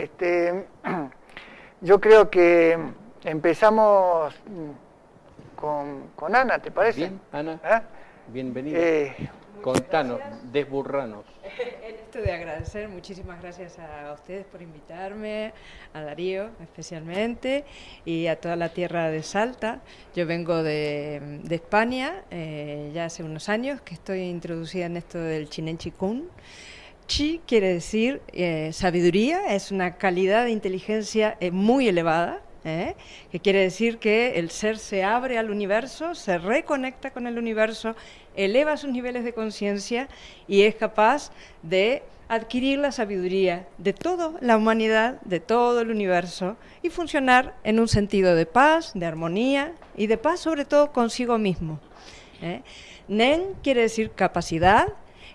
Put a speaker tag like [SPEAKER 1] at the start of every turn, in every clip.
[SPEAKER 1] Este, yo creo que empezamos con, Ana, ¿te parece?
[SPEAKER 2] Bien, Ana, ¿Eh? bienvenida. Eh, Contanos, desburranos.
[SPEAKER 3] En esto de agradecer, muchísimas gracias a ustedes por invitarme, a Darío especialmente, y a toda la tierra de Salta. Yo vengo de, España, eh, ya hace unos años que estoy introducida en esto del Chinen Chikun. Chi quiere decir eh, sabiduría, es una calidad de inteligencia eh, muy elevada, ¿eh? que quiere decir que el ser se abre al universo, se reconecta con el universo, eleva sus niveles de conciencia y es capaz de adquirir la sabiduría de toda la humanidad, de todo el universo y funcionar en un sentido de paz, de armonía y de paz sobre todo consigo mismo. Nen quiere decir capacidad,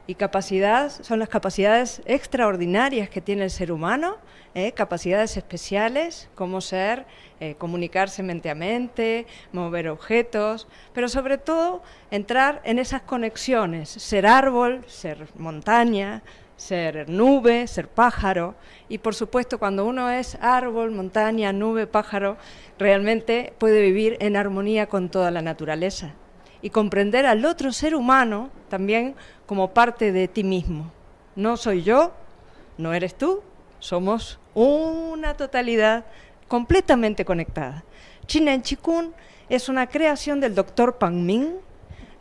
[SPEAKER 3] y capacidad son las capacidades extraordinarias que tiene el ser humano, ¿eh? capacidades especiales como ser, eh, comunicarse mente a mente, mover objetos, pero sobre todo entrar en esas conexiones, ser árbol, ser montaña, ser nube, ser pájaro, y por supuesto cuando uno es árbol, montaña, nube, pájaro, realmente puede vivir en armonía con toda la naturaleza y comprender al otro ser humano también como parte de ti mismo. No soy yo, no eres tú, somos una totalidad completamente conectada. Chinen Chikun es una creación del doctor Pang Ming.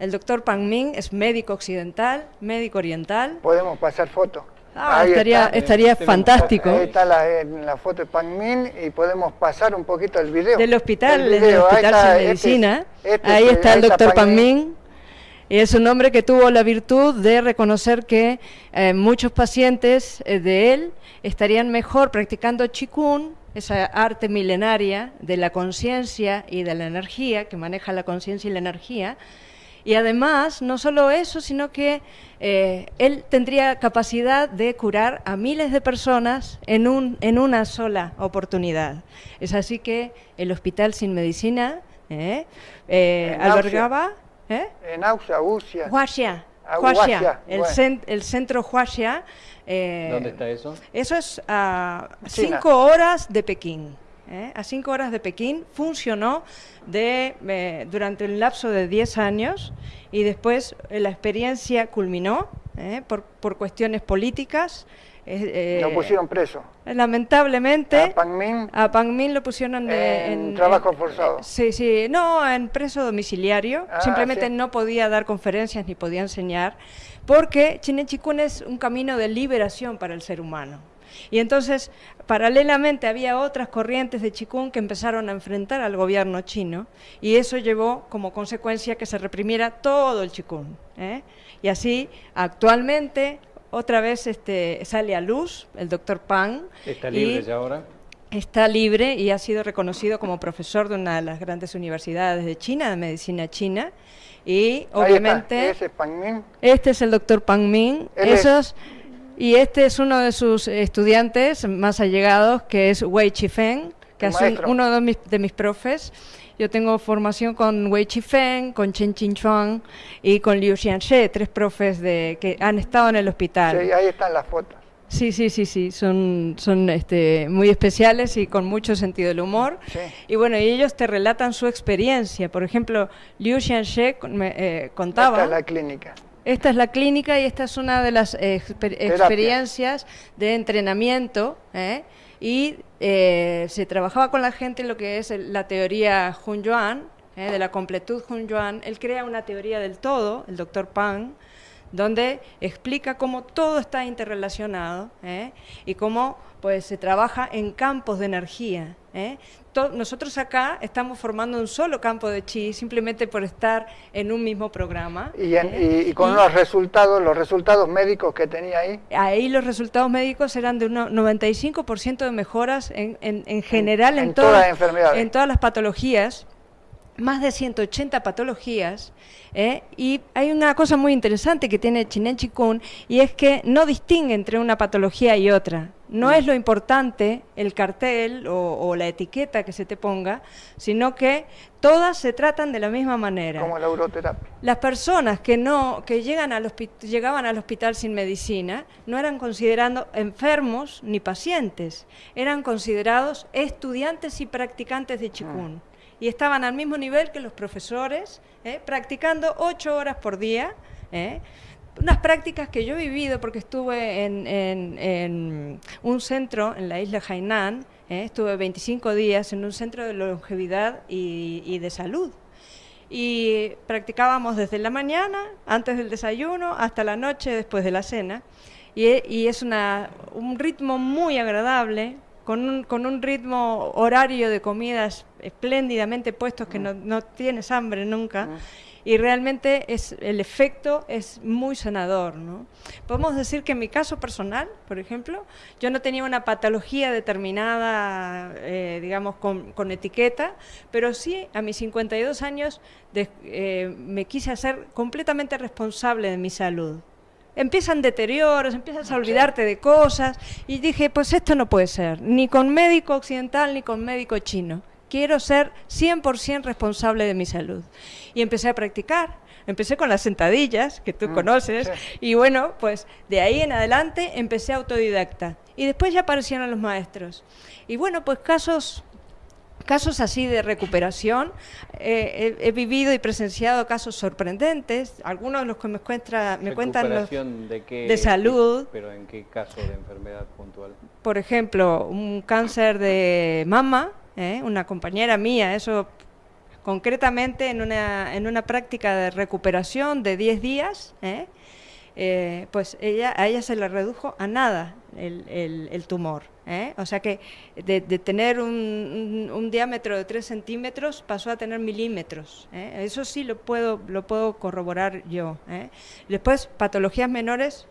[SPEAKER 3] El doctor Pang Ming es médico occidental, médico oriental.
[SPEAKER 1] Podemos pasar fotos.
[SPEAKER 3] Ah, estaría, estaría fantástico.
[SPEAKER 1] Ahí está la, foto de Pang Min y podemos pasar un poquito el video.
[SPEAKER 3] Del hospital, del hospital de este medicina. Este ahí está el doctor Pang Min. Y es un hombre que tuvo la virtud de reconocer que eh, muchos pacientes eh, de él estarían mejor practicando Qigong, esa arte milenaria de la conciencia y de la energía, que maneja la conciencia y la energía, y además, no solo eso, sino que eh, él tendría capacidad de curar a miles de personas en, un, en una sola oportunidad. Es así que el Hospital Sin Medicina eh, eh, albergaba...
[SPEAKER 1] En Ausia,
[SPEAKER 3] Huaxia. Huaxia, el, el, centro Huaxia.
[SPEAKER 2] ¿Dónde está eso?
[SPEAKER 3] Eso es a cinco horas de Pekín. ¿Eh? a cinco horas de Pekín, funcionó de, eh, durante un lapso de 10 años y después eh, la experiencia culminó por, por, cuestiones políticas.
[SPEAKER 1] lo pusieron preso.
[SPEAKER 3] Lamentablemente,
[SPEAKER 1] a Pang Min,
[SPEAKER 3] a Min lo pusieron
[SPEAKER 1] en, trabajo forzado.
[SPEAKER 3] sí, sí, no, en preso domiciliario. Ah, Simplemente no podía dar conferencias ni podía enseñar, porque Chikun es un camino de liberación para el ser humano. Y entonces, paralelamente, había otras corrientes de Chikung que empezaron a enfrentar al gobierno chino y eso llevó como consecuencia que se reprimiera todo el Chikung. ¿eh? Y así, actualmente, otra vez este, sale a luz el doctor Pang.
[SPEAKER 2] ¿Está libre ya ahora?
[SPEAKER 3] Está libre y ha sido reconocido como profesor de una de las grandes universidades de China, de medicina china. Y obviamente...
[SPEAKER 1] ¿Ese es Pang Min?
[SPEAKER 3] Este es el doctor Pang Min. Esos... Y este es uno de sus estudiantes más allegados, que es Wei Chifeng, que es uno de mis, de mis profes. Yo tengo formación con Wei Chifeng, con Chen Chuang y con Liu Xianxie, tres profes de, que han estado en el hospital.
[SPEAKER 1] Sí, ahí están las fotos.
[SPEAKER 3] Sí, sí, sí, sí, son, son este, muy especiales y con mucho sentido del humor. Y bueno, y ellos te relatan su experiencia. Por ejemplo, Liu Xianxie me, eh, contaba...
[SPEAKER 1] Esta es la clínica.
[SPEAKER 3] Esta es la clínica y esta es una de las experiencias de entrenamiento ¿eh? y eh, se trabajaba con la gente en lo que es la teoría Hun Yuan, ¿eh? de la completud Hun Yuan. Él crea una teoría del todo, el doctor Pang, donde explica cómo todo está interrelacionado y cómo pues, se trabaja en campos de energía. ¿eh? nosotros acá estamos formando un solo campo de chi simplemente por estar en un mismo programa.
[SPEAKER 1] Y, ¿eh? con los resultados, los resultados médicos que tenía ahí.
[SPEAKER 3] Ahí los resultados médicos eran de un 95% de mejoras en, en, general en,
[SPEAKER 1] todas, las enfermedades.
[SPEAKER 3] en todas las patologías más de 180 patologías, ¿eh? y hay una cosa muy interesante que tiene Chinen Chikun, y es que no distingue entre una patología y otra No es lo importante el cartel o, la etiqueta que se te ponga, sino que todas se tratan de la misma manera.
[SPEAKER 1] Como la uroterapia.
[SPEAKER 3] Las personas que no que llegan al llegaban al hospital sin medicina no eran considerados enfermos ni pacientes, eran considerados estudiantes y practicantes de chikun. Mm. Y estaban al mismo nivel que los profesores, ¿eh? practicando ocho horas por día. ¿eh? unas prácticas que yo he vivido porque estuve en, un centro en la isla Hainan, ¿eh? estuve 25 días en un centro de longevidad y, de salud. Y practicábamos desde la mañana, antes del desayuno, hasta la noche, después de la cena. Y, es un ritmo muy agradable, con un, con un, ritmo horario de comidas espléndidamente puestos que no, no tienes hambre nunca y realmente es, el efecto es muy sanador. ¿no? Podemos decir que en mi caso personal, por ejemplo, yo no tenía una patología determinada, eh, digamos, con, con, etiqueta, pero sí a mis 52 años eh, me quise hacer completamente responsable de mi salud empiezan deterioros, empiezas a olvidarte de cosas y dije, pues esto no puede ser, ni con médico occidental ni con médico chino quiero ser 100% responsable de mi salud. Y empecé a practicar. Empecé con las sentadillas, que tú mm, conoces, y bueno, pues de ahí en adelante empecé autodidacta. Y después ya aparecieron los maestros. Y bueno, pues casos casos así de recuperación. Eh, he, vivido y presenciado casos sorprendentes, algunos de los que me, me cuentan los,
[SPEAKER 2] de,
[SPEAKER 3] de, salud.
[SPEAKER 2] ¿Pero en qué caso de enfermedad puntual?
[SPEAKER 3] Por ejemplo, un cáncer de mama, ¿eh? una compañera mía, eso concretamente en una, en una práctica de recuperación de 10 días, ¿eh? Eh, pues ella, a ella se le redujo a nada el, tumor. O sea que de, tener un, diámetro de 3 centímetros pasó a tener milímetros. Eso sí lo puedo, lo puedo corroborar yo. Después, patologías menores,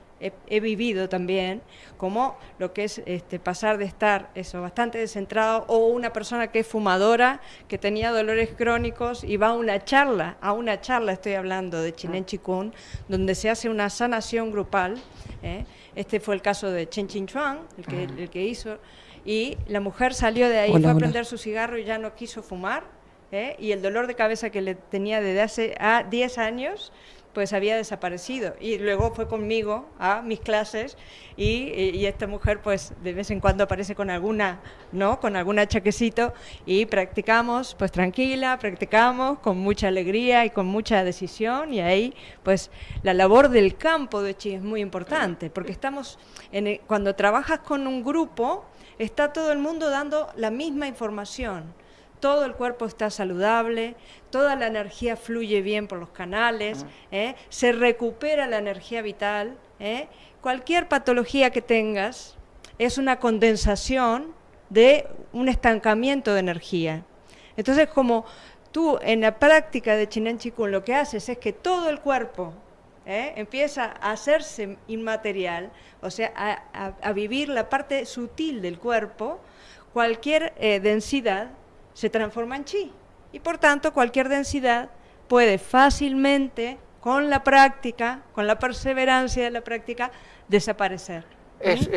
[SPEAKER 3] he, vivido también, como lo que es este, pasar de estar eso bastante descentrado o una persona que es fumadora, que tenía dolores crónicos y va a una charla, a una charla estoy hablando de Chinen Chikun, donde se hace una sanación grupal. ¿eh? Este fue el caso de Chen Chin Chuan, el que, el que hizo, y la mujer salió de ahí, fue a prender su cigarro y ya no quiso fumar, ¿eh? y el dolor de cabeza que le tenía desde hace a 10 años pues había desaparecido. Y luego fue conmigo a mis clases y, esta mujer pues de vez en cuando aparece con alguna, ¿no? Con alguna chaquecito y practicamos pues tranquila, practicamos con mucha alegría y con mucha decisión y ahí pues la labor del campo de Chi es muy importante porque estamos, cuando trabajas con un grupo, está todo el mundo dando la misma información todo el cuerpo está saludable, toda la energía fluye bien por los canales, ¿eh? se recupera la energía vital. ¿eh? Cualquier patología que tengas es una condensación de un estancamiento de energía. Entonces, como tú en la práctica de Chinen Chikun lo que haces es que todo el cuerpo ¿eh? empieza a hacerse inmaterial, o sea, a, vivir la parte sutil del cuerpo, cualquier densidad se transforma en chi. Y por tanto, cualquier densidad puede fácilmente, con la práctica, con la perseverancia de la práctica, desaparecer.
[SPEAKER 1] Es,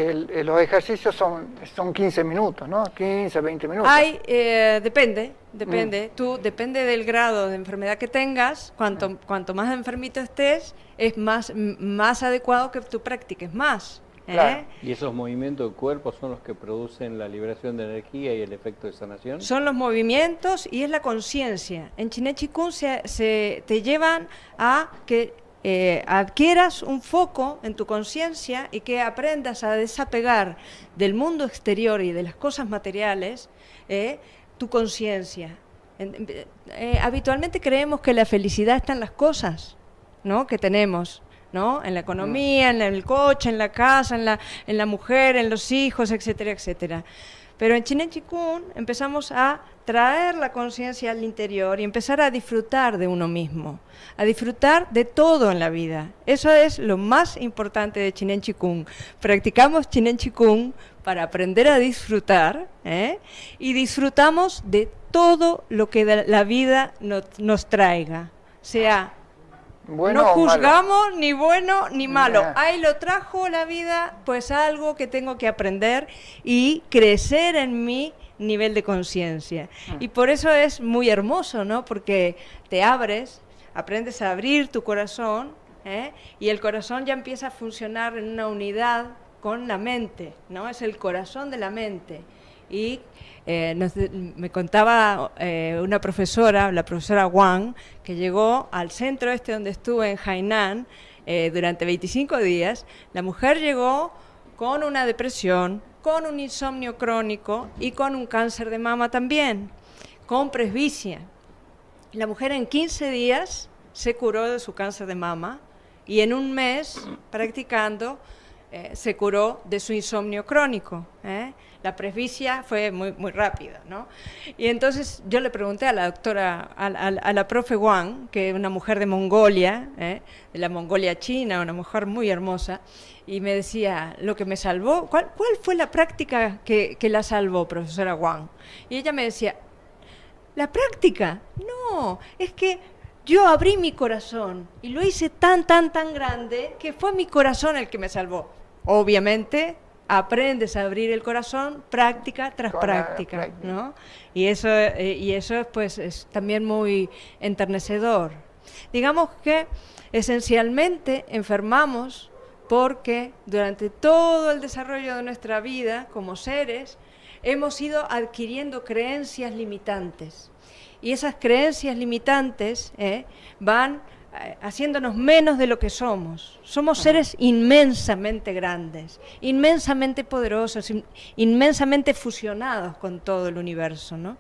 [SPEAKER 1] los ejercicios son, son 15 minutos, ¿no? 15, 20 minutos.
[SPEAKER 3] Hay, eh, depende, depende. Mm. Tú, depende del grado de enfermedad que tengas, cuanto, mm. cuanto más enfermito estés, es más, más adecuado que tú practiques más. ¿Eh?
[SPEAKER 2] ¿Y esos movimientos del cuerpo son los que producen la liberación de energía y el efecto de sanación?
[SPEAKER 3] Son los movimientos y es la conciencia. En Chine Chikun se, te llevan a que eh, adquieras un foco en tu conciencia y que aprendas a desapegar del mundo exterior y de las cosas materiales eh, tu conciencia. habitualmente creemos que la felicidad está en las cosas ¿no? que tenemos en la economía, en el coche, en la casa, en la, en la mujer, en los hijos, etcétera, etcétera. Pero en Chinen Chikun empezamos a traer la conciencia al interior y empezar a disfrutar de uno mismo, a disfrutar de todo en la vida. Eso es lo más importante de Chinen Chikun. Practicamos Chinen Chikun para aprender a disfrutar ¿eh? y disfrutamos de todo lo que la vida nos, nos traiga, sea no juzgamos ni bueno ni malo. Ahí lo trajo la vida, pues algo que tengo que aprender y crecer en mi nivel de conciencia. Ah. Y por eso es muy hermoso, ¿no? Porque te abres, aprendes a abrir tu corazón ¿eh? y el corazón ya empieza a funcionar en una unidad con la mente, ¿no? Es el corazón de la mente. Y eh, me contaba eh, una profesora, la profesora Wang, que llegó al centro este donde estuve en Hainan eh, durante 25 días. La mujer llegó con una depresión, con un insomnio crónico y con un cáncer de mama también, con presbicia. La mujer en 15 días se curó de su cáncer de mama y en un mes, practicando, se curó de su insomnio crónico la presbicia fue muy, muy rápida, ¿no? Y entonces yo le pregunté a la doctora, a, la profe Wang, que es una mujer de Mongolia, ¿eh? de la Mongolia china, una mujer muy hermosa, y me decía, lo que me salvó, ¿cuál, fue la práctica que, que la salvó, profesora Wang? Y ella me decía, ¿la práctica? No, es que yo abrí mi corazón y lo hice tan, tan, tan grande que fue mi corazón el que me salvó. Obviamente aprendes a abrir el corazón práctica tras práctica, ¿no? Y eso, eh, y eso pues, es también muy enternecedor. Digamos que esencialmente enfermamos porque durante todo el desarrollo de nuestra vida como seres hemos ido adquiriendo creencias limitantes. Y esas creencias limitantes eh, van haciéndonos menos de lo que somos. Somos seres inmensamente grandes, inmensamente poderosos, inmensamente fusionados con todo el universo. ¿no?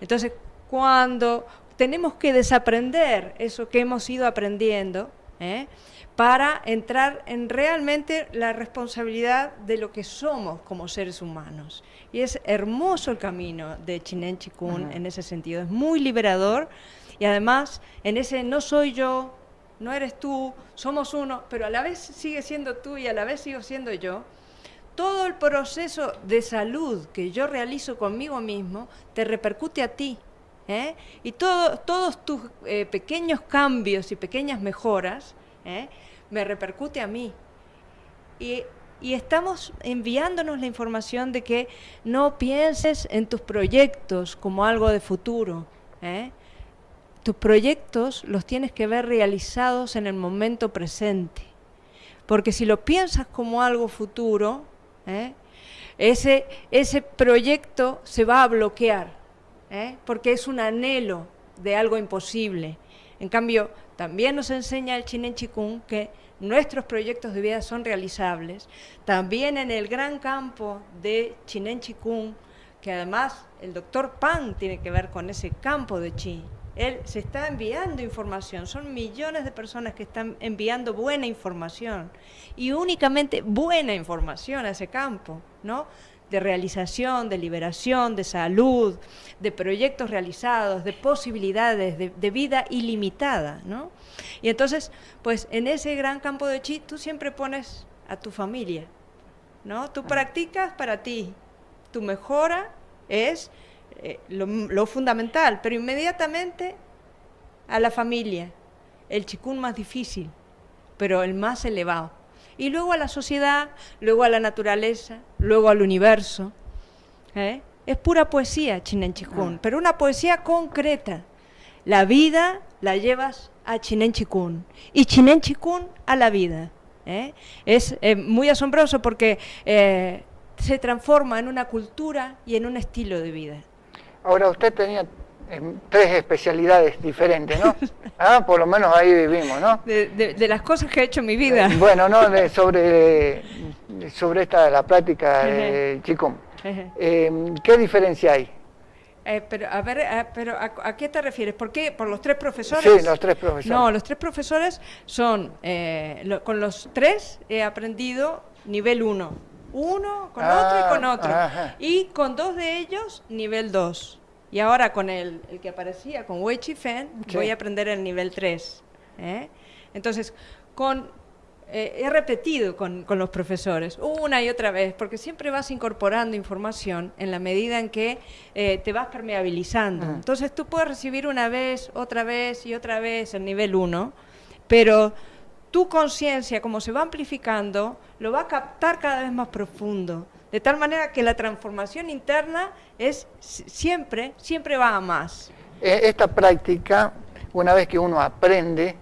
[SPEAKER 3] Entonces, cuando tenemos que desaprender eso que hemos ido aprendiendo, ¿eh? para entrar en realmente la responsabilidad de lo que somos como seres humanos. Y es hermoso el camino de Chinen Chikun en ese sentido, es muy liberador y además, en ese no soy yo, no eres tú, somos uno, pero a la vez sigue siendo tú y a la vez sigo siendo yo, todo el proceso de salud que yo realizo conmigo mismo te repercute a ti. ¿eh? Y todos tus eh, pequeños cambios y pequeñas mejoras ¿eh? me repercute a mí. Y, y, estamos enviándonos la información de que no pienses en tus proyectos como algo de futuro. ¿eh? Tus proyectos los tienes que ver realizados en el momento presente. Porque si lo piensas como algo futuro, ¿eh? ese, ese proyecto se va a bloquear, ¿eh? porque es un anhelo de algo imposible. En cambio, también nos enseña el Chinen Chikung que nuestros proyectos de vida son realizables. También en el gran campo de Chinen Chikung, que además el doctor Pan tiene que ver con ese campo de Chi, él se está enviando información, son millones de personas que están enviando buena información y únicamente buena información a ese campo, ¿no? de realización, de liberación, de salud, de proyectos realizados, de posibilidades, de, vida ilimitada, ¿no? Y entonces, pues en ese gran campo de chi, tú siempre pones a tu familia, ¿no? Tú practicas para ti, tu mejora es eh, lo, fundamental, pero inmediatamente a la familia, el chikun más difícil, pero el más elevado. Y luego a la sociedad, luego a la naturaleza, luego al universo. ¿eh? Es pura poesía, Chinen Chikun, ah. pero una poesía concreta. La vida la llevas a Chinen Chikun y Chinen Chikun a la vida. ¿eh? Es muy asombroso porque se transforma en una cultura y en un estilo de vida.
[SPEAKER 1] Ahora usted tenía em, tres especialidades diferentes, ¿no? Ah, por lo menos ahí vivimos, ¿no?
[SPEAKER 3] De, las cosas que he hecho en mi vida.
[SPEAKER 1] Eh, bueno, no, sobre, sobre esta, la práctica de Chikung. Em, ¿Qué diferencia hay?
[SPEAKER 3] Eh, pero a ver, eh, pero a, qué te refieres? ¿Por qué? ¿Por los tres profesores?
[SPEAKER 1] Sí, los tres profesores.
[SPEAKER 3] No, los tres profesores son, con los tres he aprendido nivel 1 uno con otro y con ah, otro. Y con dos de ellos, nivel 2. Y ahora con el, el que aparecía, con Wei Chi Fen, voy a aprender el nivel 3. ¿eh? Entonces, con, eh, he repetido con, con, los profesores una y otra vez, porque siempre vas incorporando información en la medida en que eh, te vas permeabilizando. Entonces tú puedes recibir una vez, otra vez y otra vez el nivel 1 pero tu conciencia, como se va amplificando, lo va a captar cada vez más profundo. De tal manera que la transformación interna es siempre, siempre va a más.
[SPEAKER 1] E, esta práctica, una vez que uno aprende,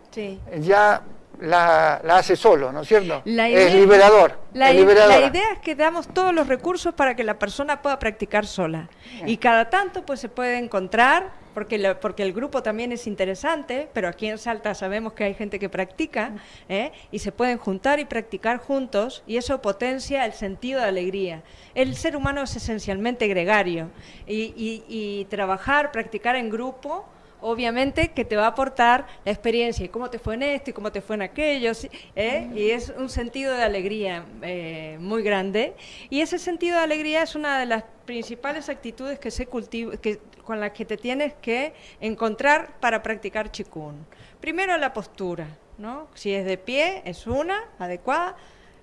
[SPEAKER 1] ya la, hace solo, ¿no es cierto? es liberador.
[SPEAKER 3] La, idea es que damos todos los recursos para que la persona pueda practicar sola. Y cada tanto pues se puede encontrar, porque, porque el grupo también es interesante, pero aquí en Salta sabemos que hay gente que practica, ¿eh? y se pueden juntar y practicar juntos, y eso potencia el sentido de alegría. El ser humano es esencialmente gregario, y trabajar, practicar en grupo, obviamente que te va a aportar la experiencia y cómo te fue en esto y cómo te fue en aquello, ¿eh? y es un sentido de alegría eh, muy grande. Y ese sentido de alegría es una de las principales actitudes que se cultiva, que, con las que te tienes que encontrar para practicar chikun. Primero la postura, ¿no? Si es de pie, es una, adecuada.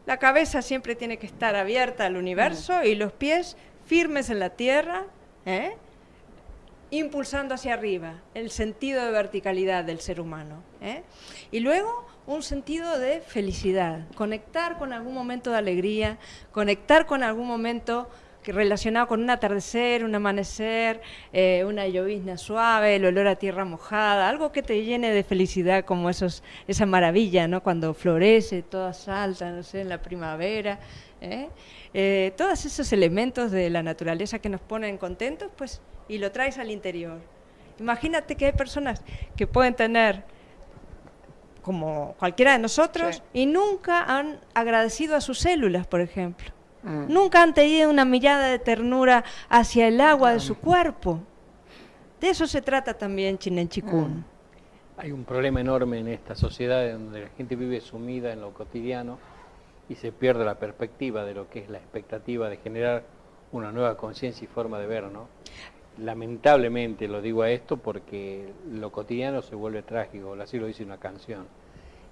[SPEAKER 3] La cabeza siempre tiene que estar abierta al universo y los pies firmes en la tierra, ¿eh? Impulsando hacia arriba el sentido de verticalidad del ser humano. ¿eh? Y luego un sentido de felicidad, conectar con algún momento de alegría, conectar con algún momento relacionado con un atardecer, un amanecer, eh, una llovizna suave, el olor a tierra mojada, algo que te llene de felicidad como esos, esa maravilla, ¿no? Cuando florece, toda salta, no sé, en la primavera. ¿eh? todos esos elementos de la naturaleza que nos ponen contentos, pues y lo traes al interior. Imagínate que hay personas que pueden tener, como cualquiera de nosotros, y nunca han agradecido a sus células, por ejemplo. Mm. Nunca han tenido una mirada de ternura hacia el agua de su cuerpo. De eso se trata también Chinen Chikun. Mm.
[SPEAKER 2] Hay un problema enorme en esta sociedad donde la gente vive sumida en lo cotidiano y se pierde la perspectiva de lo que es la expectativa de generar una nueva conciencia y forma de ver, ¿no? Lamentablemente lo digo a esto porque lo cotidiano se vuelve trágico, así lo dice una canción.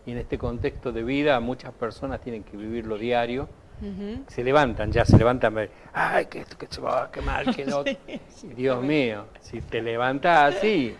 [SPEAKER 2] Y en este contexto de vida muchas personas tienen que vivirlo diario, se levantan, ya se levantan, ay, que esto, que se va, qué mal, que no. Dios mío, si te levantas así,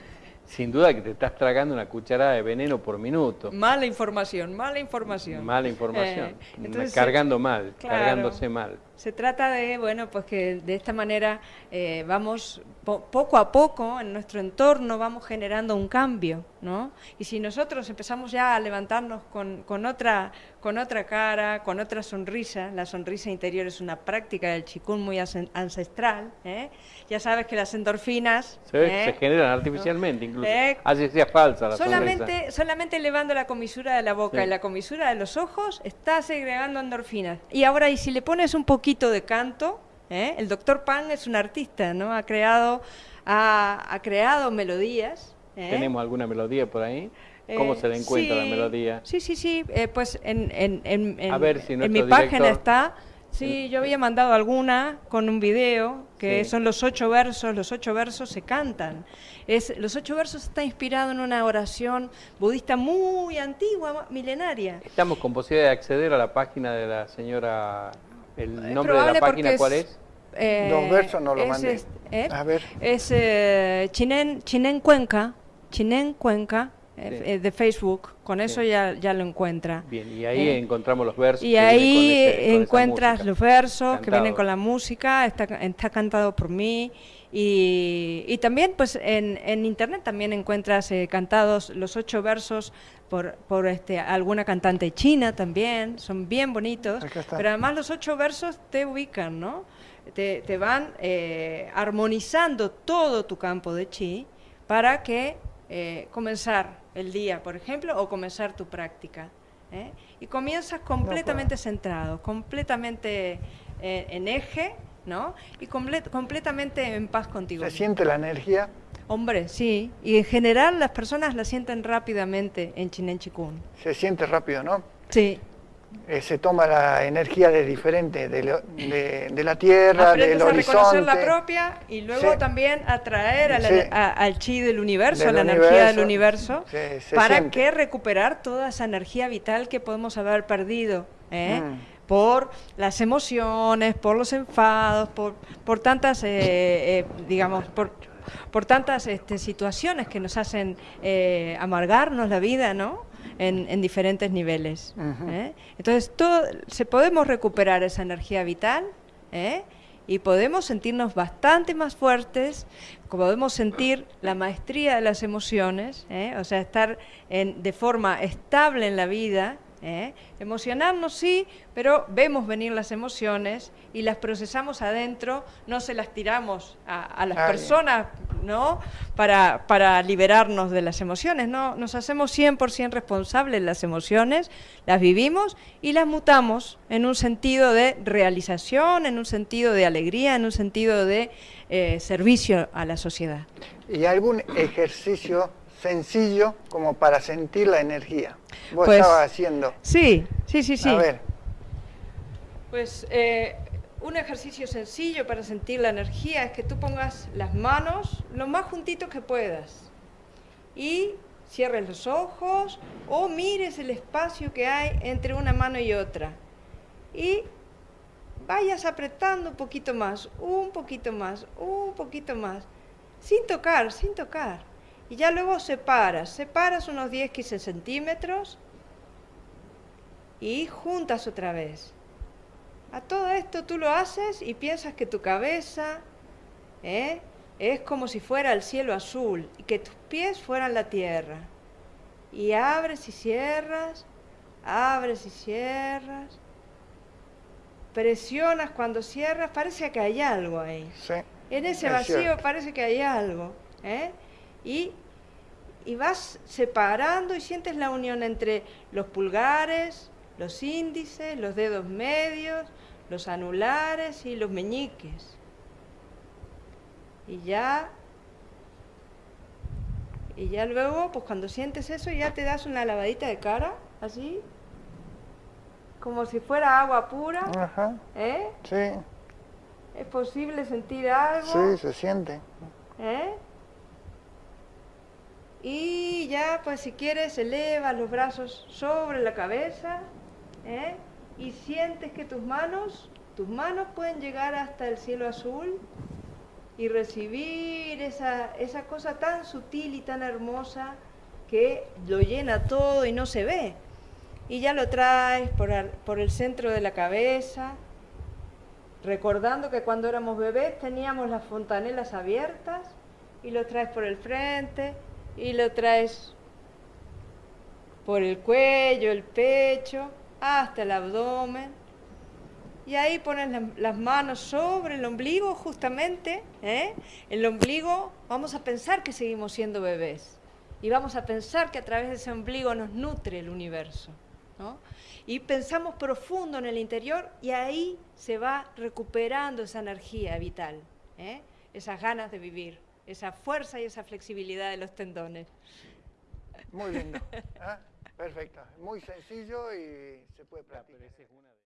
[SPEAKER 2] sin duda que te estás tragando una cucharada de veneno por minuto.
[SPEAKER 3] Mala información, mala información.
[SPEAKER 2] Mala información, eh, cargando mal, cargándose mal.
[SPEAKER 3] Se trata de, bueno, pues que de esta manera eh, vamos poco a poco en nuestro entorno vamos generando un cambio, ¿no? Y si nosotros empezamos ya a levantarnos con, con, otra, con otra cara, con otra sonrisa, la sonrisa interior es una práctica del chikun muy ancestral, ¿eh? ya sabes que las endorfinas...
[SPEAKER 2] ¿eh? Se generan artificialmente incluso, así sea falsa la
[SPEAKER 3] solamente,
[SPEAKER 2] sonrisa.
[SPEAKER 3] Solamente elevando la comisura de la boca y la comisura de los ojos, está segregando endorfinas. Y ahora, y si le pones un poquito de canto. ¿eh? El doctor Pan es un artista, ¿no? Ha creado, ha, creado melodías.
[SPEAKER 2] ¿eh? ¿Tenemos alguna melodía por ahí? ¿Cómo se le eh, encuentra la melodía?
[SPEAKER 3] Sí, sí, sí. pues en, en, en, en mi página está. Sí, yo había mandado alguna con un video, que son los ocho versos, los ocho versos se cantan. Es, los ocho versos está inspirado en una oración budista muy antigua, milenaria.
[SPEAKER 2] Estamos con posibilidad de acceder a la página de la señora ¿El nombre de la página cuál es?
[SPEAKER 1] Eh, Dos versos no lo mandé.
[SPEAKER 3] ¿eh? A ver. Es eh, Chinen, Chinen Cuenca, Chinen Cuenca, eh, de Facebook, con eso ya, ya lo encuentra.
[SPEAKER 2] Bien, y ahí encontramos los versos.
[SPEAKER 3] Y ahí encuentras los versos que vienen con la música, está, está cantado por mí. Y, y también pues en, en, internet también encuentras cantados los ocho versos por, por este, alguna cantante china también, son bien bonitos, pero además los ocho versos te ubican, ¿no? Te, te van eh, armonizando todo tu campo de chi para que eh, comenzar el día, por ejemplo, o comenzar tu práctica. ¿eh? Y comienzas completamente centrado, completamente en eje, ¿no? Y completamente en paz contigo.
[SPEAKER 1] ¿Se siente la energía?
[SPEAKER 3] Hombre, sí. Y en general las personas la sienten rápidamente en Chinen Chikun.
[SPEAKER 1] Se siente rápido, ¿no?
[SPEAKER 3] Sí.
[SPEAKER 1] Eh, se toma la energía de diferente, de, la tierra, del horizonte. a reconocer
[SPEAKER 3] la propia y luego también atraer al chi del universo, a la energía del universo, para que recuperar toda esa energía vital que podemos haber perdido. ¿eh? Mm. Por las emociones, por los enfados, por, por tantas, eh, digamos, por por tantas este, situaciones que nos hacen eh, amargarnos la vida, ¿no? en, diferentes niveles. ¿eh? Entonces, todo, se podemos recuperar esa energía vital ¿eh? y podemos sentirnos bastante más fuertes, podemos sentir la maestría de las emociones, ¿eh? o sea, estar en, de forma estable en la vida, ¿eh? Emocionarnos sí, pero vemos venir las emociones y las procesamos adentro, no se las tiramos a, las personas ¿no? Para, para, liberarnos de las emociones. ¿no? Nos hacemos 100% responsables de las emociones, las vivimos y las mutamos en un sentido de realización, en un sentido de alegría, en un sentido de eh, servicio a la sociedad.
[SPEAKER 1] ¿Y algún ejercicio sencillo como para sentir la energía. Vos
[SPEAKER 3] pues,
[SPEAKER 1] estabas haciendo.
[SPEAKER 3] Sí, sí, sí, sí.
[SPEAKER 1] A ver.
[SPEAKER 3] Pues eh, un ejercicio sencillo para sentir la energía es que tú pongas las manos lo más juntitos que puedas y cierres los ojos o mires el espacio que hay entre una mano y otra y vayas apretando un poquito más, un poquito más, un poquito más, sin tocar, sin tocar y ya luego separas, separas unos 10-15 centímetros y juntas otra vez. A todo esto tú lo haces y piensas que tu cabeza ¿eh? es como si fuera el cielo azul y que tus pies fueran la tierra. Y abres y cierras, abres y cierras. Presionas cuando cierras, parece que hay algo ahí. en ese vacío parece que hay algo. ¿eh? Y, vas separando y sientes la unión entre los pulgares, los índices, los dedos medios, los anulares y los meñiques. Y ya, y ya luego, pues cuando sientes eso, ya te das una lavadita de cara, así, como si fuera agua pura.
[SPEAKER 1] Ajá.
[SPEAKER 3] ¿Eh?
[SPEAKER 1] Sí.
[SPEAKER 3] ¿Es posible sentir algo?
[SPEAKER 1] Sí, se siente.
[SPEAKER 3] ¿Eh? Y ya, pues si quieres, eleva los brazos sobre la cabeza ¿eh? y sientes que tus manos, tus manos pueden llegar hasta el cielo azul y recibir esa, esa cosa tan sutil y tan hermosa que lo llena todo y no se ve. Y ya lo traes por, por el centro de la cabeza, recordando que cuando éramos bebés teníamos las fontanelas abiertas y lo traes por el frente y lo traes por el cuello, el pecho, hasta el abdomen. Y ahí pones las manos sobre el ombligo justamente. ¿eh? El ombligo, vamos a pensar que seguimos siendo bebés. Y vamos a pensar que a través de ese ombligo nos nutre el universo. Y pensamos profundo en el interior y ahí se va recuperando esa energía vital, ¿eh? esas ganas de vivir esa fuerza y esa flexibilidad de los tendones.
[SPEAKER 1] Muy lindo. ¿eh? Perfecto. Muy sencillo y se puede practicar.